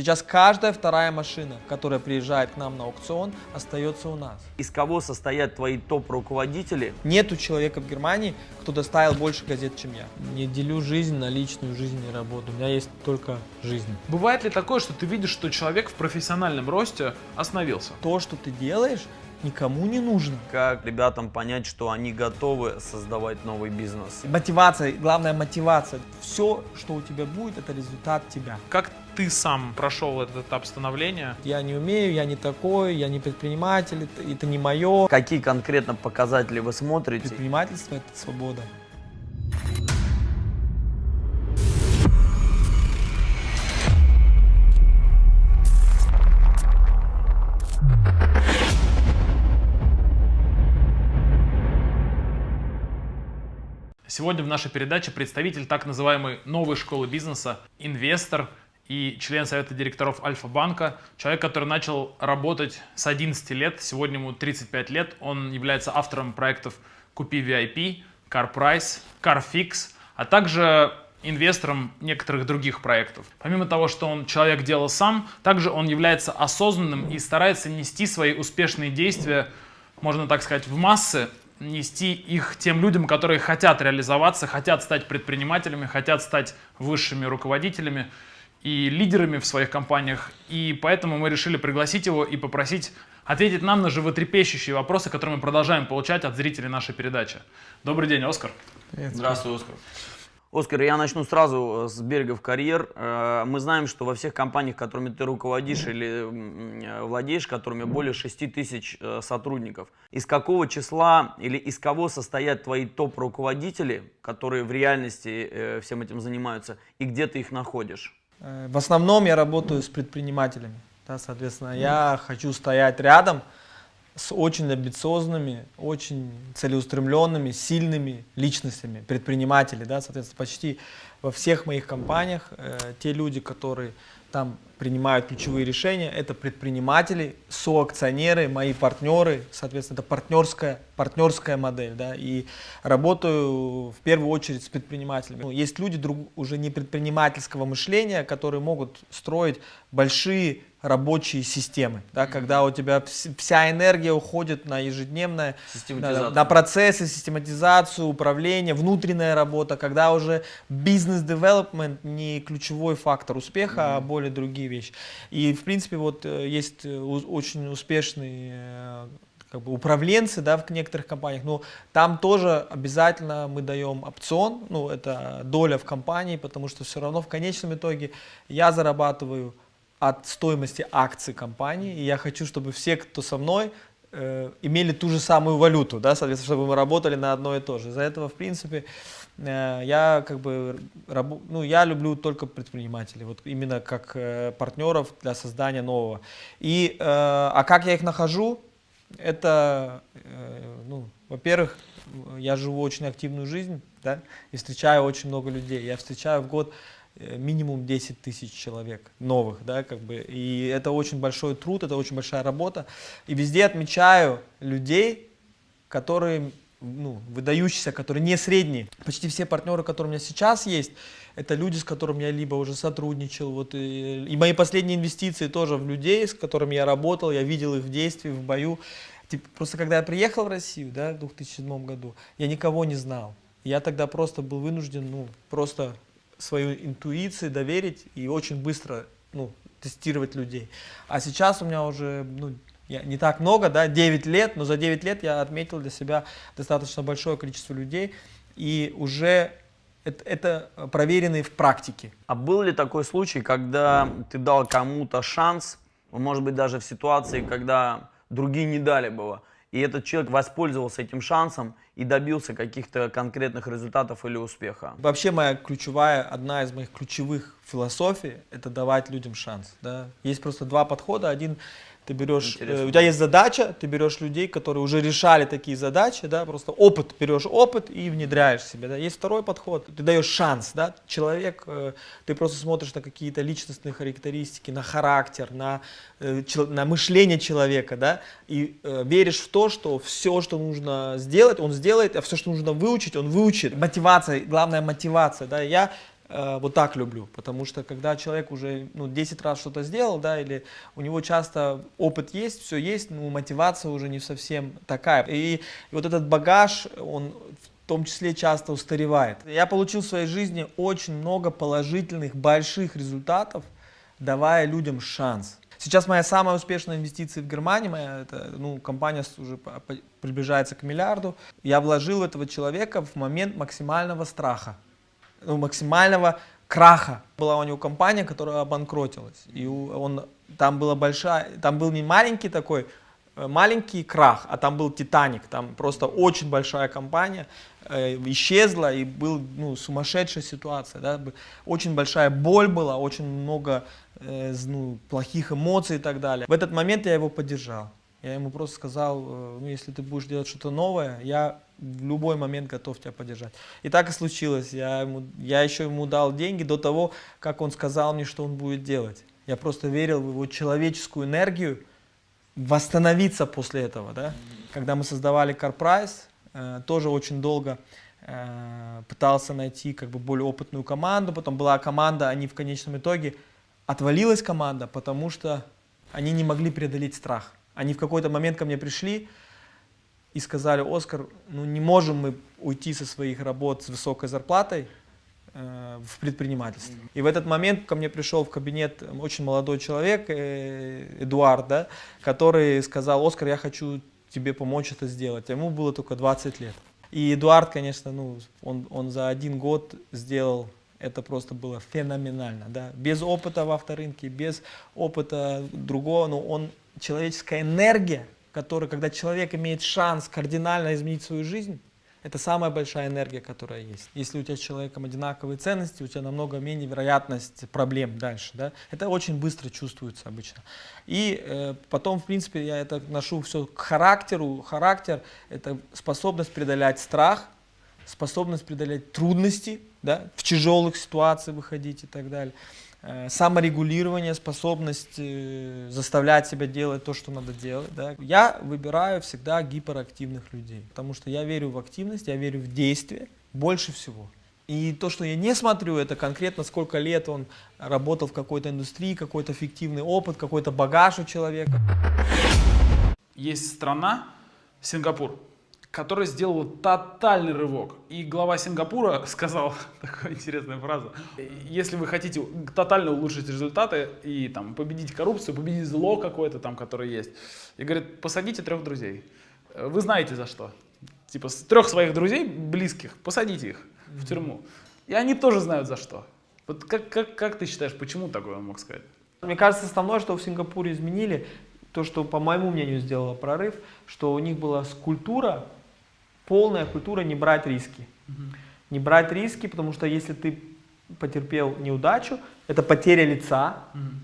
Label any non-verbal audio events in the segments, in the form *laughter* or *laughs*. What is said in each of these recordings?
Сейчас каждая вторая машина, которая приезжает к нам на аукцион, остается у нас. Из кого состоят твои топ-руководители? Нету человека в Германии, кто доставил больше газет, чем я. Не делю жизнь на личную жизнь и работу. У меня есть только жизнь. Бывает ли такое, что ты видишь, что человек в профессиональном росте остановился? То, что ты делаешь, никому не нужно. Как ребятам понять, что они готовы создавать новый бизнес? Мотивация, главная мотивация. Все, что у тебя будет, это результат тебя. Как ты сам прошел этот этап становления? Я не умею, я не такой, я не предприниматель, это, это не мое. Какие конкретно показатели вы смотрите? Предпринимательство – это свобода. Сегодня в нашей передаче представитель так называемой новой школы бизнеса, инвестор и член совета директоров Альфа-банка, человек, который начал работать с 11 лет, сегодня ему 35 лет, он является автором проектов «Купи VIP», «CarPrice», «CarFix», а также инвестором некоторых других проектов. Помимо того, что он человек дела сам, также он является осознанным и старается нести свои успешные действия, можно так сказать, в массы, нести их тем людям, которые хотят реализоваться, хотят стать предпринимателями, хотят стать высшими руководителями и лидерами в своих компаниях. И поэтому мы решили пригласить его и попросить ответить нам на животрепещущие вопросы, которые мы продолжаем получать от зрителей нашей передачи. Добрый день, Оскар. Привет. Здравствуй, Оскар. Оскар, я начну сразу с берегов карьер. Э, мы знаем, что во всех компаниях, которыми ты руководишь или э, владеешь, которыми более 6 тысяч э, сотрудников. Из какого числа или из кого состоят твои топ-руководители, которые в реальности всем этим занимаются, и где ты их находишь? В основном я работаю с предпринимателями. Да, соответственно, я хочу стоять рядом с очень амбициозными, очень целеустремленными, сильными личностями, предприниматели, да, соответственно, почти во всех моих компаниях э, те люди, которые там принимают ключевые решения, это предприниматели, соакционеры, мои партнеры, соответственно, это партнерская, партнерская модель, да, и работаю в первую очередь с предпринимателями. Ну, есть люди друг, уже не предпринимательского мышления, которые могут строить большие рабочие системы, да, когда у тебя вся энергия уходит на ежедневное, на, на процессы, систематизацию, управление, внутренняя работа, когда уже бизнес-девелопмент не ключевой фактор успеха, mm -hmm. а более другие вещи. И, в принципе, вот э, есть э, очень успешные э, как бы управленцы да, в некоторых компаниях, но там тоже обязательно мы даем опцион, ну это доля в компании, потому что все равно в конечном итоге я зарабатываю от стоимости акций компании. И я хочу, чтобы все, кто со мной, э, имели ту же самую валюту, да, соответственно, чтобы мы работали на одно и то же. Из-за этого, в принципе, э, я как бы, раб, ну, я люблю только предпринимателей, вот именно как э, партнеров для создания нового. И, э, а как я их нахожу? Это, э, ну, во-первых, я живу очень активную жизнь, да, и встречаю очень много людей. Я встречаю в год минимум 10 тысяч человек новых, да, как бы, и это очень большой труд, это очень большая работа, и везде отмечаю людей, которые, ну, выдающиеся, которые не средние. Почти все партнеры, которые у меня сейчас есть, это люди, с которыми я либо уже сотрудничал, вот, и, и мои последние инвестиции тоже в людей, с которыми я работал, я видел их в действии, в бою. Типа, просто когда я приехал в Россию, да, в 2007 году, я никого не знал. Я тогда просто был вынужден, ну, просто свою интуицию доверить и очень быстро ну, тестировать людей. А сейчас у меня уже ну, я, не так много, да, 9 лет, но за 9 лет я отметил для себя достаточно большое количество людей, и уже это, это проверенные в практике. А был ли такой случай, когда ты дал кому-то шанс, может быть даже в ситуации, когда другие не дали бы и этот человек воспользовался этим шансом и добился каких-то конкретных результатов или успеха. Вообще моя ключевая, одна из моих ключевых философий, это давать людям шанс. Да? Есть просто два подхода. Один ты берешь, э, у тебя есть задача, ты берешь людей, которые уже решали такие задачи, да, просто опыт, берешь опыт и внедряешь себе. Да. Есть второй подход, ты даешь шанс, да, человек, э, ты просто смотришь на какие-то личностные характеристики, на характер, на, э, на мышление человека, да, и э, веришь в то, что все, что нужно сделать, он сделает, а все, что нужно выучить, он выучит. Мотивация, главная мотивация, да, я вот так люблю, потому что когда человек уже ну, 10 раз что-то сделал, да, или у него часто опыт есть, все есть, но мотивация уже не совсем такая. И, и вот этот багаж, он в том числе часто устаревает. Я получил в своей жизни очень много положительных, больших результатов, давая людям шанс. Сейчас моя самая успешная инвестиция в Германии, моя это, ну, компания уже приближается к миллиарду. Я вложил этого человека в момент максимального страха, ну, максимального краха. Была у него компания, которая обанкротилась. И он, там, была большая, там был не маленький такой, э, маленький крах, а там был Титаник. Там просто очень большая компания э, исчезла и был ну, сумасшедшая ситуация. Да? Очень большая боль была, очень много э, ну, плохих эмоций и так далее. В этот момент я его поддержал. Я ему просто сказал, э, ну, если ты будешь делать что-то новое, я в любой момент готов тебя поддержать. И так и случилось. Я, ему, я еще ему дал деньги до того, как он сказал мне, что он будет делать. Я просто верил в его человеческую энергию восстановиться после этого. Да? Когда мы создавали CarPrice, э, тоже очень долго э, пытался найти как бы более опытную команду. Потом была команда, они в конечном итоге отвалилась команда, потому что они не могли преодолеть страх. Они в какой-то момент ко мне пришли и сказали, Оскар, ну не можем мы уйти со своих работ с высокой зарплатой э, в предпринимательство. И в этот момент ко мне пришел в кабинет очень молодой человек, э, Эдуард, да, который сказал, Оскар, я хочу тебе помочь это сделать. Ему было только 20 лет. И Эдуард, конечно, ну, он, он за один год сделал это просто было феноменально. Да? Без опыта в авторынке, без опыта другого, но он, человеческая энергия, которая, когда человек имеет шанс кардинально изменить свою жизнь, это самая большая энергия, которая есть. Если у тебя с человеком одинаковые ценности, у тебя намного менее вероятность проблем дальше. Да? Это очень быстро чувствуется обычно. И э, потом, в принципе, я это ношу все к характеру. Характер – это способность преодолять страх, способность преодолеть трудности, да, в тяжелых ситуациях выходить и так далее. Э, саморегулирование, способность э, заставлять себя делать то, что надо делать. Да. Я выбираю всегда гиперактивных людей, потому что я верю в активность, я верю в действие больше всего. И то, что я не смотрю, это конкретно сколько лет он работал в какой-то индустрии, какой-то фиктивный опыт, какой-то багаж у человека. Есть страна, Сингапур, которая сделала тотальный рывок. И глава Сингапура *laughs* сказал такую интересную фразу. Если вы хотите тотально улучшить результаты и там, победить коррупцию, победить зло какое-то там, которое есть, и говорит, посадите трех друзей. Вы знаете за что. Типа трех своих друзей близких, посадите их в тюрьму. И они тоже знают за что. Вот как, как, как ты считаешь, почему такое он мог сказать? Мне кажется, основное, что в Сингапуре изменили, то, что, по моему мнению, сделало прорыв, что у них была скульптура полная культура не брать риски. Угу. Не брать риски, потому что если ты потерпел неудачу, это потеря лица,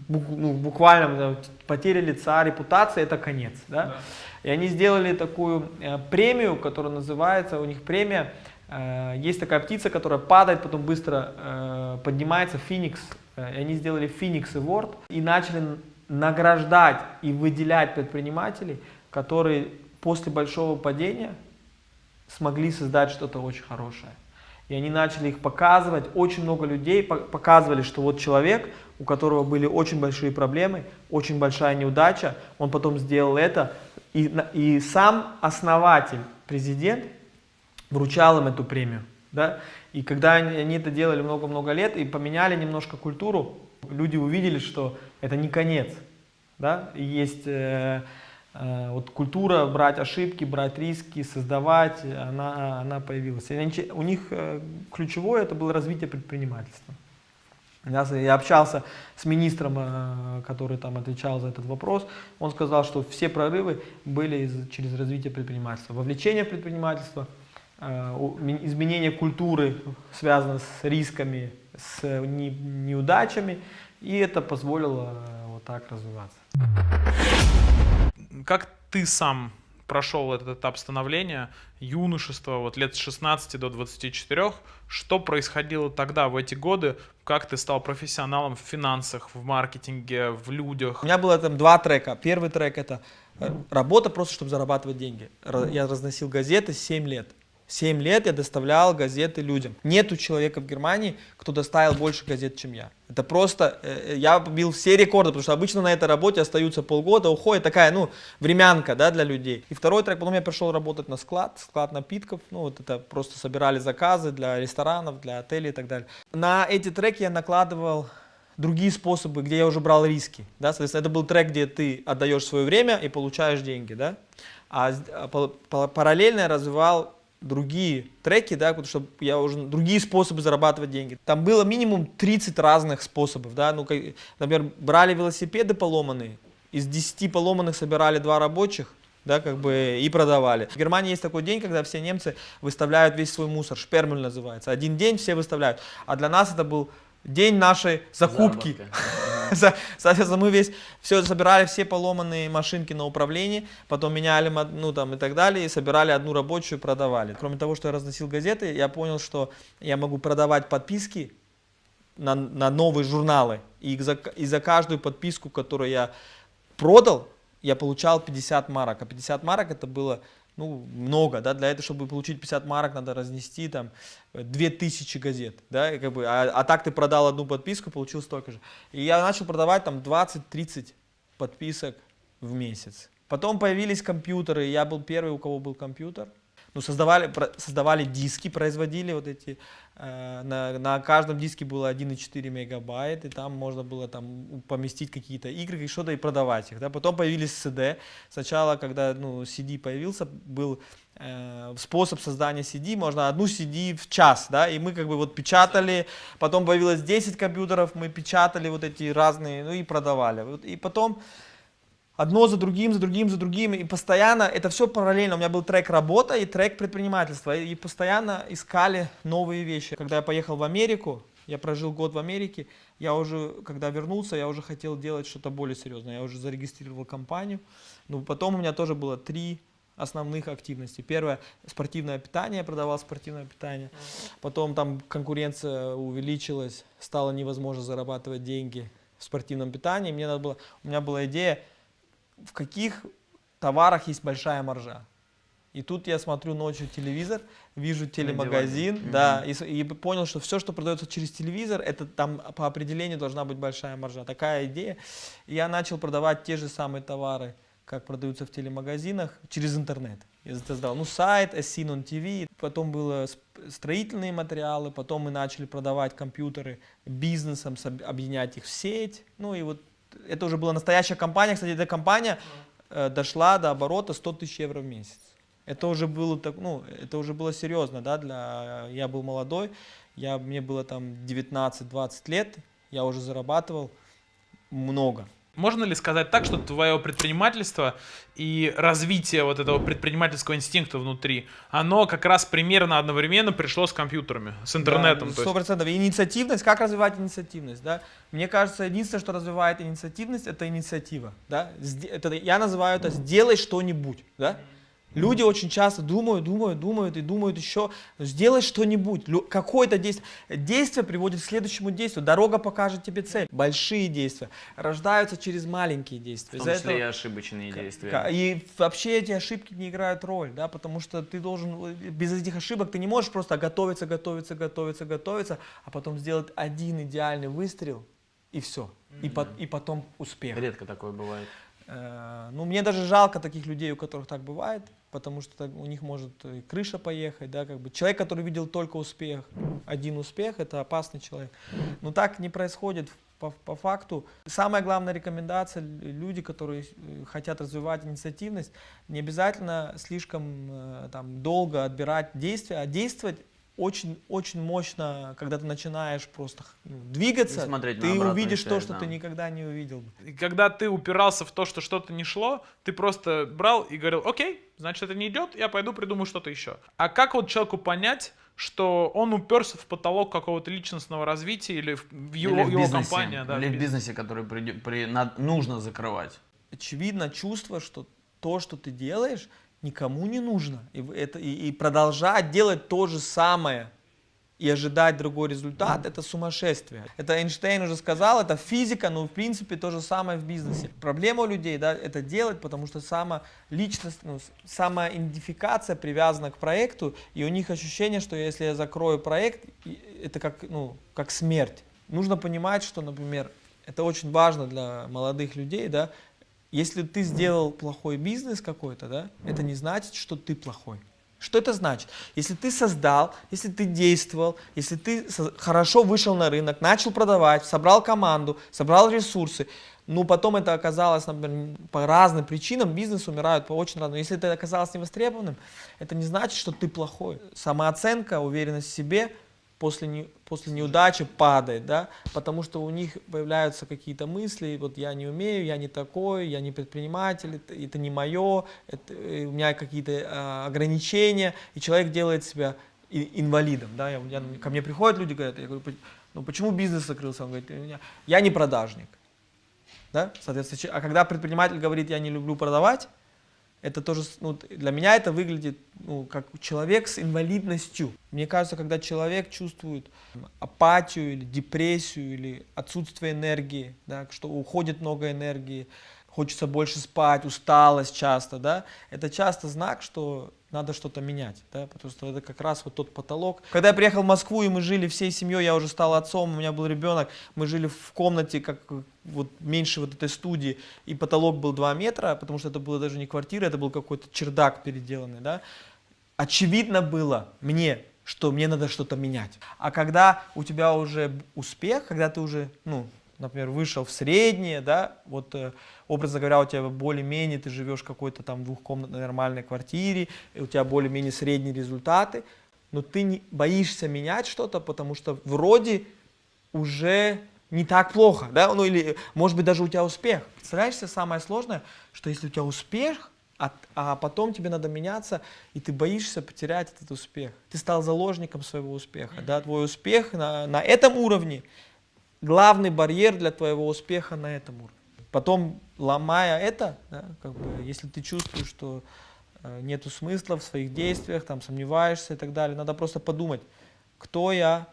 угу. ну, буквально потеря лица, репутация, это конец. Да? Да. И они сделали такую э, премию, которая называется, у них премия, э, есть такая птица, которая падает, потом быстро э, поднимается, феникс. Э, и они сделали Phoenix Award и начали награждать и выделять предпринимателей, которые после большого падения смогли создать что-то очень хорошее. И они начали их показывать. Очень много людей показывали, что вот человек, у которого были очень большие проблемы, очень большая неудача, он потом сделал это. И, и сам основатель, президент, вручал им эту премию. Да? И когда они, они это делали много-много лет и поменяли немножко культуру, люди увидели, что это не конец. Да? Есть... Э, вот культура брать ошибки, брать риски, создавать, она, она появилась. И у них э, ключевое это было развитие предпринимательства. Я общался с министром, э, который там отвечал за этот вопрос. Он сказал, что все прорывы были из, через развитие предпринимательства. Вовлечение в предпринимательство, изменение культуры связано с рисками, с неудачами. И это позволило вот так развиваться. Как ты сам прошел этот этап становления, юношества, вот лет с 16 до 24, что происходило тогда, в эти годы, как ты стал профессионалом в финансах, в маркетинге, в людях? У меня было там два трека. Первый трек это э, работа просто, чтобы зарабатывать деньги. Я разносил газеты 7 лет. 7 лет я доставлял газеты людям. Нету человека в Германии, кто доставил больше газет, чем я. Это просто, э, э, я побил все рекорды, потому что обычно на этой работе остаются полгода, уходит такая, ну, времянка, да, для людей. И второй трек, потом я пришел работать на склад, склад напитков, ну, вот это просто собирали заказы для ресторанов, для отелей и так далее. На эти треки я накладывал другие способы, где я уже брал риски, да, соответственно, это был трек, где ты отдаешь свое время и получаешь деньги, да, а, а параллельно я развивал другие треки, да, потому что я уже другие способы зарабатывать деньги. Там было минимум 30 разных способов, да, ну, как, например, брали велосипеды поломанные, из 10 поломанных собирали два рабочих, да, как бы и продавали. В Германии есть такой день, когда все немцы выставляют весь свой мусор, шпермель называется. Один день все выставляют, а для нас это был день нашей закупки. *laughs* Соответственно, мы весь, все собирали все поломанные машинки на управлении, потом меняли, ну там и так далее, и собирали одну рабочую, продавали. Кроме того, что я разносил газеты, я понял, что я могу продавать подписки на, на новые журналы. И за, и за каждую подписку, которую я продал, я получал 50 марок. А 50 марок это было ну, много, да, для этого, чтобы получить 50 марок, надо разнести там 2000 газет, да, и как бы, а, а так ты продал одну подписку, получил столько же. И я начал продавать там 20-30 подписок в месяц. Потом появились компьютеры, я был первый, у кого был компьютер, ну, создавали, создавали диски, производили вот эти, э, на, на каждом диске было 1,4 мегабайт, и там можно было там поместить какие-то игры и что-то и продавать их. Да? Потом появились CD. Сначала, когда ну, CD появился, был э, способ создания CD, можно одну CD в час, да, и мы как бы вот печатали, потом появилось 10 компьютеров, мы печатали вот эти разные, ну и продавали. И потом одно за другим, за другим, за другим, и постоянно, это все параллельно, у меня был трек работа и трек предпринимательства, и постоянно искали новые вещи. Когда я поехал в Америку, я прожил год в Америке, я уже, когда вернулся, я уже хотел делать что-то более серьезное, я уже зарегистрировал компанию, но потом у меня тоже было три основных активностей. Первое, спортивное питание, я продавал спортивное питание. Потом там конкуренция увеличилась, стало невозможно зарабатывать деньги в спортивном питании. Мне надо было, у меня была идея в каких товарах есть большая маржа. И тут я смотрю ночью телевизор, вижу телемагазин, да, и, и понял, что все, что продается через телевизор, это там по определению должна быть большая маржа. Такая идея. И я начал продавать те же самые товары, как продаются в телемагазинах, через интернет. Я создал ну, сайт, Asinon TV, потом было строительные материалы, потом мы начали продавать компьютеры бизнесом, объединять их в сеть. Ну и вот это уже была настоящая компания. Кстати, эта компания э, дошла до оборота 100 тысяч евро в месяц. Это уже было так, ну, это уже было серьезно, да, для, я был молодой, я, мне было там 19-20 лет, я уже зарабатывал много. Можно ли сказать так, что твое предпринимательство и развитие вот этого предпринимательского инстинкта внутри, оно как раз примерно одновременно пришло с компьютерами, с интернетом? Сто процентов. Инициативность, как развивать инициативность? Да? Мне кажется, единственное, что развивает инициативность, это инициатива. Да? Это, я называю это «сделай что-нибудь». Да? Люди очень часто думают, думают, думают и думают еще, сделай что-нибудь, какое-то действие. Действие приводит к следующему действию, дорога покажет тебе цель. Большие действия рождаются через маленькие действия. В том числе этого... и ошибочные действия. И вообще эти ошибки не играют роль, да, потому что ты должен, без этих ошибок ты не можешь просто готовиться, готовиться, готовиться, готовиться, а потом сделать один идеальный выстрел и все. Mm -hmm. и, по, и потом успех. Редко такое бывает. Э, ну, мне даже жалко таких людей, у которых так бывает, потому что у них может и крыша поехать, да, как бы. Человек, который видел только успех, один успех, это опасный человек. Но так не происходит по, по факту. Самая главная рекомендация, люди, которые э, хотят развивать инициативность, не обязательно слишком э, там, долго отбирать действия, а действовать очень-очень мощно, когда ты начинаешь просто ну, двигаться, ты увидишь связь, то, что да. ты никогда не увидел. И когда ты упирался в то, что что-то не шло, ты просто брал и говорил, окей, значит это не идет, я пойду придумаю что-то еще. А как вот человеку понять, что он уперся в потолок какого-то личностного развития или в, его, или в его компании? Да, или в бизнесе, который при, при, над, нужно закрывать? Очевидно чувство, что то, что ты делаешь, никому не нужно. И, это, и, и продолжать делать то же самое и ожидать другой результат, это сумасшествие. Это Эйнштейн уже сказал, это физика, но в принципе то же самое в бизнесе. Проблема у людей, да, это делать, потому что сама личность, ну, сама идентификация привязана к проекту, и у них ощущение, что если я закрою проект, это как, ну, как смерть. Нужно понимать, что, например, это очень важно для молодых людей, да, если ты сделал плохой бизнес какой-то, да, это не значит, что ты плохой. Что это значит? Если ты создал, если ты действовал, если ты хорошо вышел на рынок, начал продавать, собрал команду, собрал ресурсы, ну потом это оказалось, например, по разным причинам, бизнес умирает по очень разным. Если это оказалось невостребованным, это не значит, что ты плохой. Самооценка, уверенность в себе – после, не, после неудачи падает, да, потому что у них появляются какие-то мысли, вот я не умею, я не такой, я не предприниматель, это, это не мое, это, э, у меня какие-то э, ограничения, и человек делает себя инвалидом, да, я, я, ко мне приходят люди, говорят, я говорю, ну почему бизнес закрылся, он говорит, я не продажник, да, соответственно, а когда предприниматель говорит, я не люблю продавать, это тоже, ну, для меня это выглядит ну, как человек с инвалидностью. Мне кажется, когда человек чувствует апатию или депрессию или отсутствие энергии, да, что уходит много энергии, хочется больше спать, усталость часто, да, это часто знак, что надо что-то менять, да, потому что это как раз вот тот потолок. Когда я приехал в Москву, и мы жили всей семьей, я уже стал отцом, у меня был ребенок, мы жили в комнате, как вот меньше вот этой студии, и потолок был 2 метра, потому что это было даже не квартира, это был какой-то чердак переделанный, да. Очевидно было мне, что мне надо что-то менять. А когда у тебя уже успех, когда ты уже, ну, например, вышел в среднее, да, вот, э, образно говоря, у тебя более-менее, ты живешь в какой-то там двухкомнатной нормальной квартире, и у тебя более-менее средние результаты, но ты не боишься менять что-то, потому что вроде уже не так плохо, да, ну или, может быть, даже у тебя успех. Представляешь себе самое сложное, что если у тебя успех, а, а потом тебе надо меняться, и ты боишься потерять этот успех. Ты стал заложником своего успеха, да, твой успех на, на этом уровне, главный барьер для твоего успеха на этом уровне. Потом, ломая это, да, как бы, если ты чувствуешь, что э, нету смысла в своих действиях, там, сомневаешься и так далее, надо просто подумать, кто я,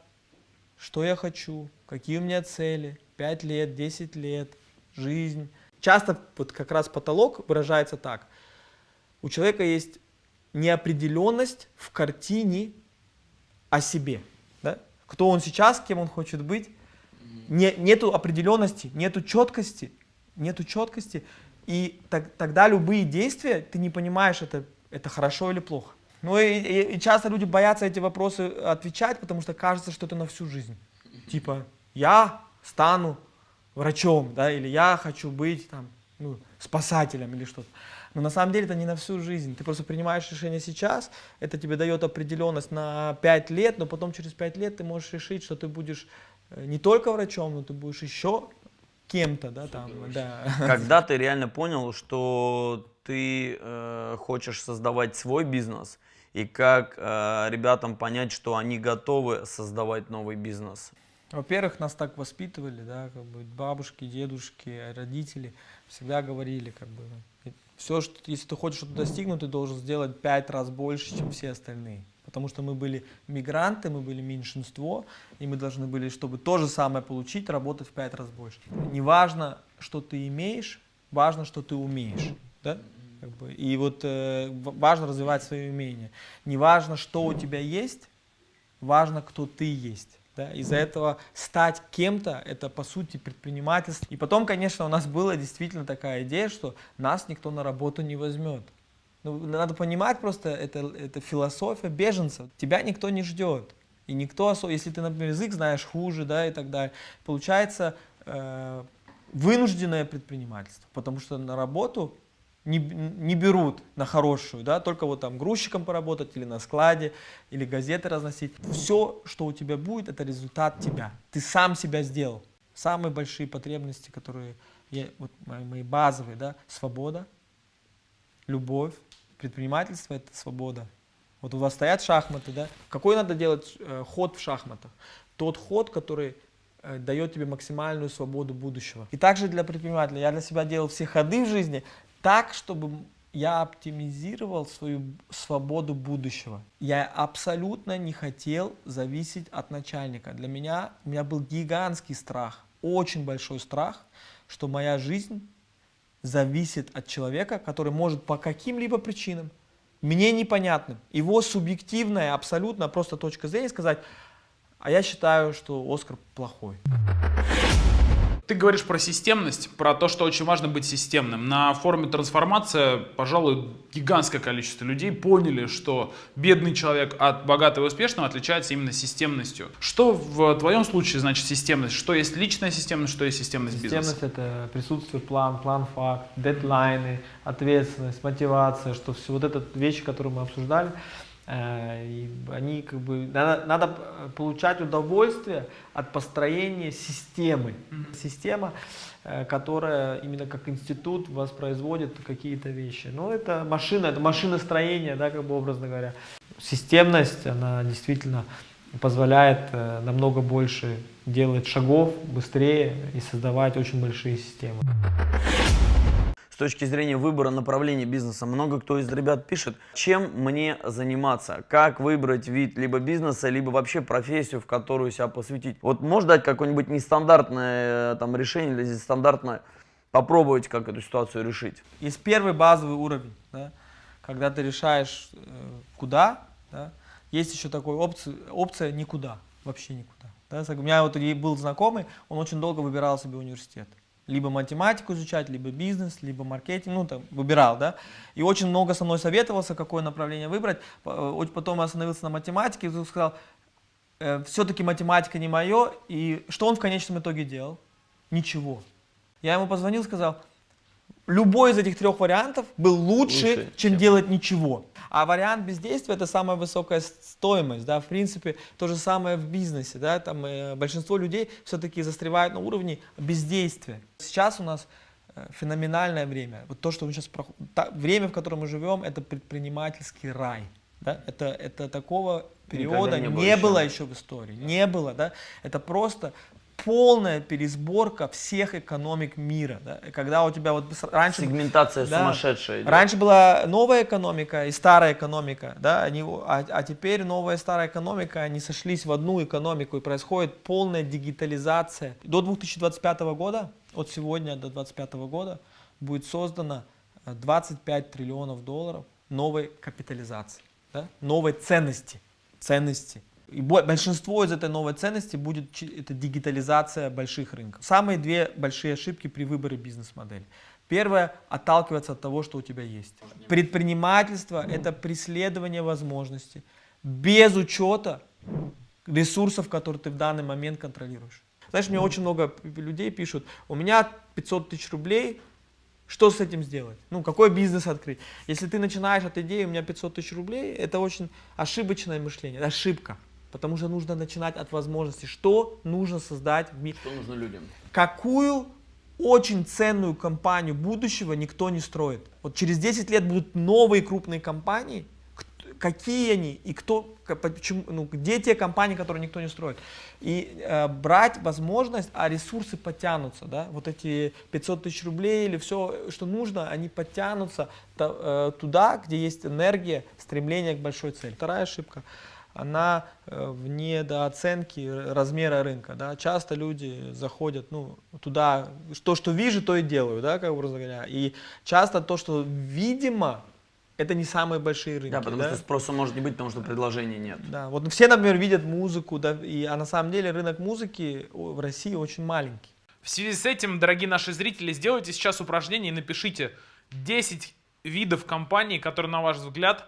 что я хочу, какие у меня цели, 5 лет, 10 лет, жизнь. Часто вот как раз потолок выражается так. У человека есть неопределенность в картине о себе. Да? Кто он сейчас, кем он хочет быть, не, нету определенности, нету четкости, нету четкости, и так, тогда любые действия, ты не понимаешь, это, это хорошо или плохо. Ну и, и, и часто люди боятся эти вопросы отвечать, потому что кажется, что это на всю жизнь. Типа, я стану врачом, да, или я хочу быть там, ну, спасателем или что-то. Но на самом деле это не на всю жизнь. Ты просто принимаешь решение сейчас, это тебе дает определенность на 5 лет, но потом через 5 лет ты можешь решить, что ты будешь не только врачом, но ты будешь еще кем-то, да, там, да. Когда ты реально понял, что ты э, хочешь создавать свой бизнес, и как э, ребятам понять, что они готовы создавать новый бизнес? Во-первых, нас так воспитывали, да, как бы бабушки, дедушки, родители всегда говорили, как бы, все, что, если ты хочешь что-то достигнуть, ты должен сделать пять раз больше, чем все остальные потому что мы были мигранты, мы были меньшинство, и мы должны были, чтобы то же самое получить, работать в пять раз больше. Не важно, что ты имеешь, важно, что ты умеешь. Да? Как бы, и вот э, важно развивать свои умения. Не важно, что у тебя есть, важно, кто ты есть. Да? Из-за этого стать кем-то, это по сути предпринимательство. И потом, конечно, у нас была действительно такая идея, что нас никто на работу не возьмет. Ну, надо понимать просто, это, это философия беженцев. Тебя никто не ждет. И никто, если ты, например, язык знаешь хуже, да, и так далее, получается э, вынужденное предпринимательство, потому что на работу не, не берут на хорошую, да, только вот там грузчиком поработать или на складе, или газеты разносить. Все, что у тебя будет, это результат тебя. Ты сам себя сделал. Самые большие потребности, которые, я, вот мои, мои базовые, да, свобода, любовь, предпринимательство – это свобода. Вот у вас стоят шахматы, да? Какой надо делать э, ход в шахматах? Тот ход, который э, дает тебе максимальную свободу будущего. И также для предпринимателя. Я для себя делал все ходы в жизни так, чтобы я оптимизировал свою свободу будущего. Я абсолютно не хотел зависеть от начальника. Для меня, у меня был гигантский страх, очень большой страх, что моя жизнь зависит от человека, который может по каким-либо причинам, мне непонятным, его субъективная абсолютно просто точка зрения сказать, а я считаю, что Оскар плохой. Ты говоришь про системность, про то, что очень важно быть системным. На форуме «Трансформация», пожалуй, гигантское количество людей поняли, что бедный человек от богатого и успешного отличается именно системностью. Что в твоем случае значит системность? Что есть личная системность, что есть системность бизнеса? Системность – это присутствие план, план-факт, дедлайны, ответственность, мотивация, что все вот это вещи, которые мы обсуждали, и они как бы надо, надо получать удовольствие от построения системы. Mm-hmm. Система, э, которая именно как институт воспроизводит какие-то вещи. Но это машина, это машиностроение, да, как бы образно говоря. Системность, она действительно позволяет э, намного больше делать шагов быстрее и создавать очень большие системы точки зрения выбора направления бизнеса. Много кто из ребят пишет, чем мне заниматься, как выбрать вид либо бизнеса, либо вообще профессию, в которую себя посвятить. Вот можешь дать какое-нибудь нестандартное э, там, решение или стандартное, попробовать, как эту ситуацию решить? Есть первый базовый уровень, да, когда ты решаешь, э, куда, да, есть еще такая опция, опция никуда, вообще никуда. Да. У меня вот был знакомый, он очень долго выбирал себе университет либо математику изучать, либо бизнес, либо маркетинг, ну там выбирал, да, и очень много со мной советовался, какое направление выбрать, э, потом остановился на математике, и сказал, э, все-таки математика не мое, и что он в конечном итоге делал? Ничего. Я ему позвонил, сказал, любой из этих трех вариантов был лучше, лучше чем, чем делать ничего. А вариант бездействия это самая высокая стоимость, да, в принципе, то же самое в бизнесе, да, там э, большинство людей все-таки застревают на уровне бездействия. Сейчас у нас э, феноменальное время. Вот то, что мы сейчас проходим, время, в котором мы живем, это предпринимательский рай. Да? Это, это такого периода не, не было, было еще в истории. Не было, да? Это просто полная пересборка всех экономик мира. Да? Когда у тебя вот раньше... Сегментация да, сумасшедшая. Идет. Раньше была новая экономика и старая экономика, да? они, а, а теперь новая и старая экономика, они сошлись в одну экономику и происходит полная дигитализация. До 2025 года, от сегодня до 2025 года, будет создано 25 триллионов долларов новой капитализации, да? новой ценности. ценности и большинство из этой новой ценности будет это дигитализация больших рынков. Самые две большие ошибки при выборе бизнес-модели. Первое – отталкиваться от того, что у тебя есть. Предпринимательство – это преследование возможностей без учета ресурсов, которые ты в данный момент контролируешь. Знаешь, мне очень много людей пишут, у меня 500 тысяч рублей, что с этим сделать? Ну, какой бизнес открыть? Если ты начинаешь от идеи, у меня 500 тысяч рублей, это очень ошибочное мышление, ошибка. Потому что нужно начинать от возможности, что нужно создать в мире. Что нужно людям. Какую очень ценную компанию будущего никто не строит. Вот через 10 лет будут новые крупные компании, какие они и кто, почему, ну, где те компании, которые никто не строит. И э, брать возможность, а ресурсы потянутся, да, вот эти 500 тысяч рублей или все, что нужно, они потянутся то, э, туда, где есть энергия, стремление к большой цели. Вторая ошибка она э, в недооценке размера рынка. Да? Часто люди заходят ну, туда, то, что вижу, то и делаю, да, как образно говоря. И часто то, что видимо, это не самые большие рынки. Да, потому да? что спроса может не быть, потому что предложений нет. Да, вот все, например, видят музыку, да, и, а на самом деле рынок музыки в России очень маленький. В связи с этим, дорогие наши зрители, сделайте сейчас упражнение и напишите 10 видов компаний, которые, на ваш взгляд,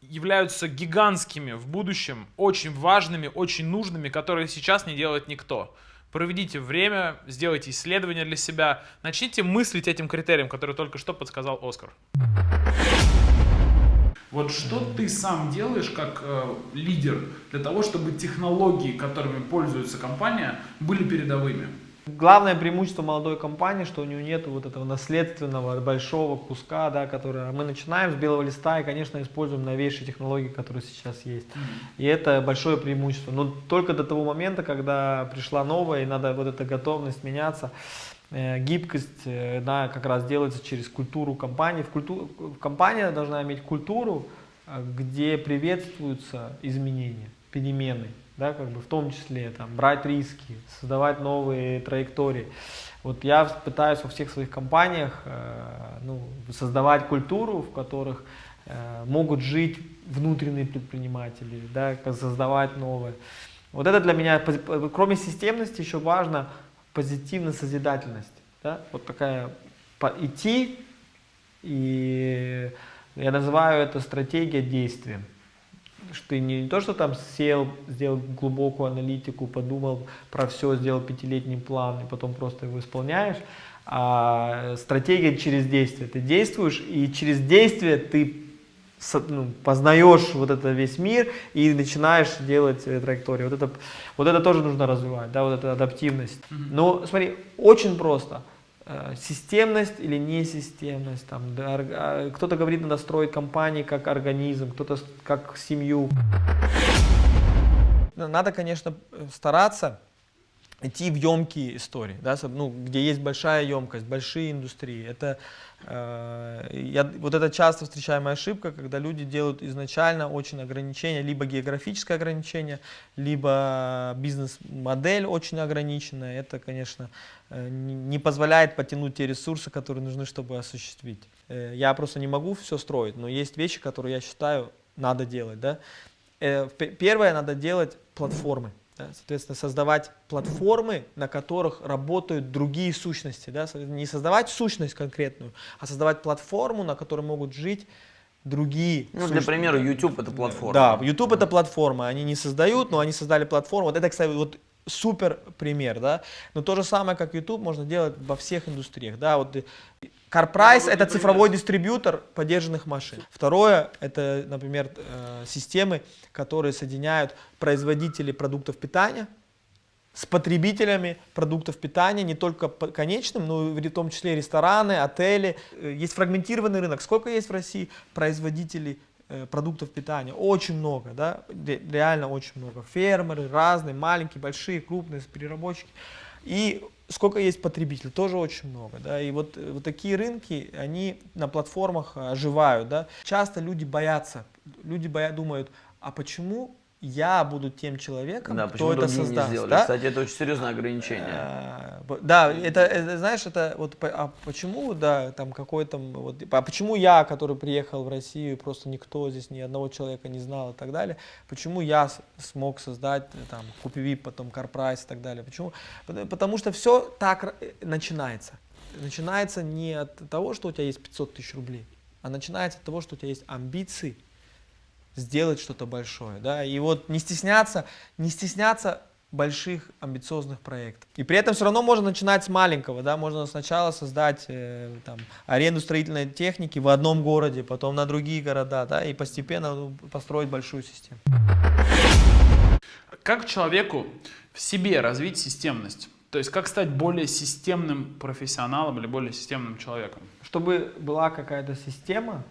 являются гигантскими в будущем, очень важными, очень нужными, которые сейчас не делает никто. Проведите время, сделайте исследования для себя, начните мыслить этим критериям, который только что подсказал Оскар. Вот что ты сам делаешь как э, лидер для того, чтобы технологии, которыми пользуется компания, были передовыми? Главное преимущество молодой компании, что у нее нет вот этого наследственного большого куска, да, который мы начинаем с белого листа и, конечно, используем новейшие технологии, которые сейчас есть. И это большое преимущество. Но только до того момента, когда пришла новая и надо вот эта готовность меняться, Э, гибкость, э, она как раз делается через культуру компании. В культу... Компания должна иметь культуру, э, где приветствуются изменения, перемены, да, как бы в том числе там, брать риски, создавать новые траектории. Вот я пытаюсь во всех своих компаниях ну, создавать культуру, в которых могут жить внутренние предприниматели, да, создавать новые. Вот это для меня, кроме системности, еще важно позитивная созидательность. Да? Вот такая идти, и я называю это стратегия действия. Что ты не то, что там сел, сделал глубокую аналитику, подумал про все, сделал пятилетний план, и потом просто его исполняешь, а стратегия через действие. Ты действуешь, и через действие ты ну, познаешь вот это весь мир и начинаешь делать траектории. Вот это, вот это тоже нужно развивать, да, вот эта адаптивность. Но смотри, очень просто. Э, системность или несистемность. Там, да, а, кто-то говорит, надо строить компании как организм, кто-то как семью. Надо, конечно, стараться идти в емкие истории, да, ну, где есть большая емкость, большие индустрии. Это, э, я, вот это часто встречаемая ошибка, когда люди делают изначально очень ограничения, либо географическое ограничение, либо бизнес-модель очень ограниченная. Это, конечно, э, не позволяет потянуть те ресурсы, которые нужны, чтобы осуществить. Э, я просто не могу все строить, но есть вещи, которые я считаю надо делать. Да? Э, первое, надо делать платформы. Да, соответственно, создавать платформы, на которых работают другие сущности. Да, не создавать сущность конкретную, а создавать платформу, на которой могут жить другие. Ну, для примера, YouTube это платформа. Да, YouTube это платформа. Они не создают, но они создали платформу. Вот это, кстати, вот супер пример, да. Но то же самое, как YouTube, можно делать во всех индустриях, да. Вот CarPrice это цифровой дистрибьютор поддержанных машин. Второе это, например, э, системы, которые соединяют производителей продуктов питания с потребителями продуктов питания, не только конечным, но и в том числе рестораны, отели. Э, есть фрагментированный рынок. Сколько есть в России производителей э, продуктов питания? Очень много, да, реально очень много. Фермеры разные, маленькие, большие, крупные, переработчики. И сколько есть потребителей, тоже очень много. Да? И вот, вот такие рынки, они на платформах оживают. Да? Часто люди боятся, люди боя, думают, а почему я буду тем человеком, да, кто это создаст. Не да? Кстати, это очень серьезное ограничение. А, да, это, это, знаешь, это вот, а почему, да, там какой-то, вот, а почему я, который приехал в Россию, просто никто здесь, ни одного человека не знал и так далее, почему я смог создать, там, Купиви, потом Карпрайс и так далее, почему? Потому что все так э, начинается. Начинается не от того, что у тебя есть 500 тысяч рублей, а начинается от того, что у тебя есть амбиции, сделать что-то большое. Да? И вот не стесняться, не стесняться больших амбициозных проектов. И при этом все равно можно начинать с маленького, да, можно сначала создать э, там, аренду строительной техники в одном городе, потом на другие города, да, и постепенно ну, построить большую систему. Как человеку в себе развить системность? То есть как стать более системным профессионалом или более системным человеком? Чтобы была какая-то система,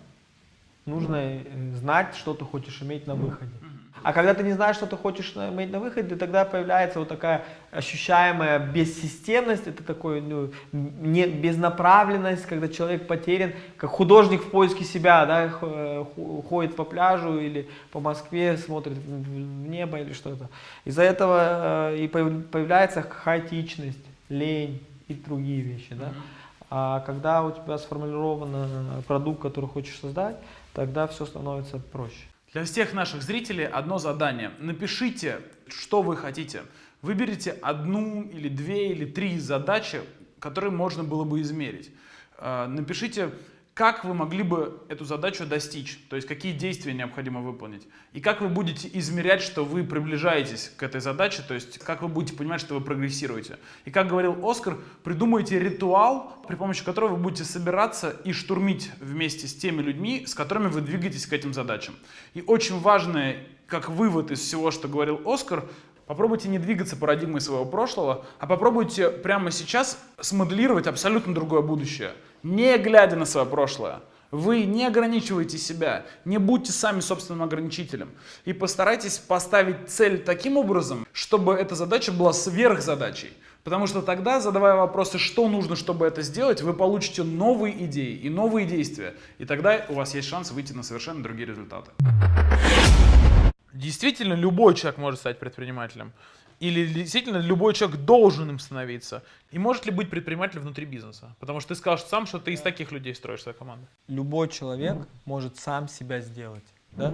нужно э, знать, что ты хочешь иметь на выходе. А когда ты не знаешь, что ты хочешь иметь на выходе, тогда появляется вот такая ощущаемая бессистемность, это такой, ну, не, безнаправленность, когда человек потерян, как художник в поиске себя, да, э, ходит по пляжу или по Москве, смотрит в небо или что-то. Из-за этого э, и появляется хаотичность, лень и другие вещи, да. А когда у тебя сформулирован продукт, который хочешь создать, тогда все становится проще. Для всех наших зрителей одно задание. Напишите, что вы хотите. Выберите одну или две или три задачи, которые можно было бы измерить. Э, напишите как вы могли бы эту задачу достичь, то есть какие действия необходимо выполнить, и как вы будете измерять, что вы приближаетесь к этой задаче, то есть как вы будете понимать, что вы прогрессируете. И как говорил Оскар, придумайте ритуал, при помощи которого вы будете собираться и штурмить вместе с теми людьми, с которыми вы двигаетесь к этим задачам. И очень важное, как вывод из всего, что говорил Оскар, Попробуйте не двигаться парадигмой своего прошлого, а попробуйте прямо сейчас смоделировать абсолютно другое будущее не глядя на свое прошлое. Вы не ограничивайте себя, не будьте сами собственным ограничителем. И постарайтесь поставить цель таким образом, чтобы эта задача была сверхзадачей. Потому что тогда, задавая вопросы, что нужно, чтобы это сделать, вы получите новые идеи и новые действия. И тогда у вас есть шанс выйти на совершенно другие результаты. Действительно, любой человек может стать предпринимателем. Или действительно любой человек должен им становиться? И может ли быть предпринимателем внутри бизнеса? Потому что ты скажешь сам, что ты из таких людей строишь свою команду. Любой человек может сам себя сделать. Да?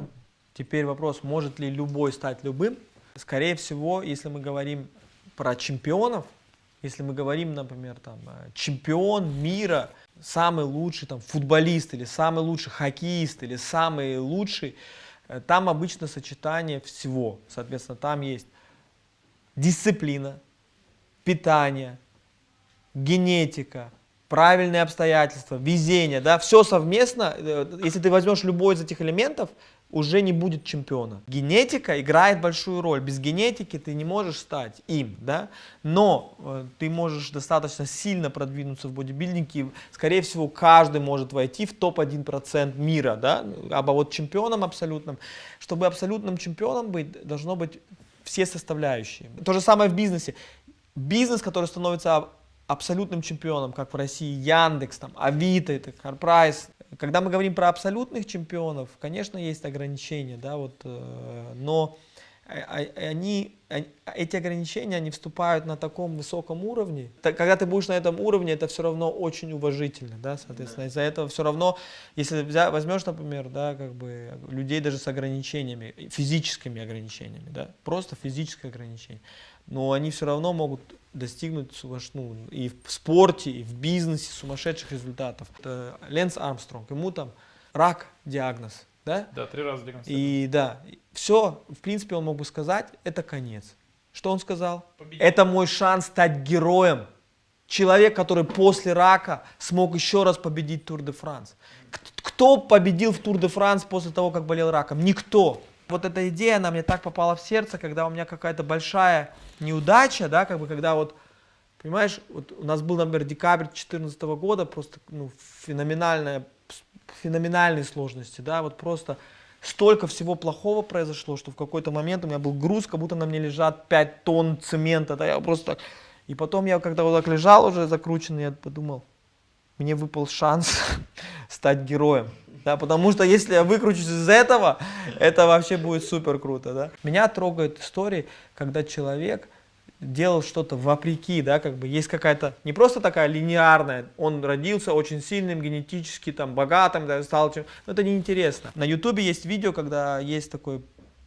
Теперь вопрос, может ли любой стать любым? Скорее всего, если мы говорим про чемпионов, если мы говорим, например, там, э, чемпион мира, самый лучший там, футболист или самый лучший хоккеист или самый лучший, там обычно сочетание всего. Соответственно, там есть дисциплина, питание, генетика, правильные обстоятельства, везение, да, все совместно, э, если ты возьмешь любой из этих элементов, уже не будет чемпиона. Генетика играет большую роль. Без генетики ты не можешь стать им, да? Но э, ты можешь достаточно сильно продвинуться в бодибилдинге. Скорее всего, каждый может войти в топ-1% мира, да? А вот чемпионом абсолютным. Чтобы абсолютным чемпионом быть, должно быть все составляющие. То же самое в бизнесе. Бизнес, который становится абсолютным чемпионом, как в России Яндекс, там, Авито, это Карпрайс. Когда мы говорим про абсолютных чемпионов, конечно, есть ограничения, да, вот, э, но они, эти ограничения, они вступают на таком высоком уровне. Когда ты будешь на этом уровне, это все равно очень уважительно, да, соответственно, из-за этого все равно, если возьмешь, например, да, как бы людей даже с ограничениями, физическими ограничениями, да, просто физическое ограничение, но они все равно могут достигнуть ну, и в спорте, и в бизнесе сумасшедших результатов. Это Ленс Армстронг, ему там рак диагноз, да? Да, три раза диагностирован. И да, все, в принципе, он мог бы сказать, это конец. Что он сказал? Победить. Это мой шанс стать героем. Человек, который после рака смог еще раз победить Тур де Франс. Кто победил в Тур де Франс после того, как болел раком? Никто. Вот эта идея, она мне так попала в сердце, когда у меня какая-то большая неудача, да, как бы когда вот, понимаешь, вот у нас был, например, декабрь 2014 года, просто ну, феноменальная, феноменальные сложности, да, вот просто столько всего плохого произошло, что в какой-то момент у меня был груз, как будто на мне лежат 5 тонн цемента, да, я просто так... И потом я, когда вот так лежал уже закрученный, я подумал, мне выпал шанс *laughs* стать героем. Да, потому что если я выкручусь из этого, это вообще будет супер круто. Да? Меня трогают истории, когда человек делал что-то вопреки, да, как бы есть какая-то, не просто такая линейная, он родился очень сильным, генетически там богатым, да, стал чем, но это неинтересно. На ютубе есть видео, когда есть такой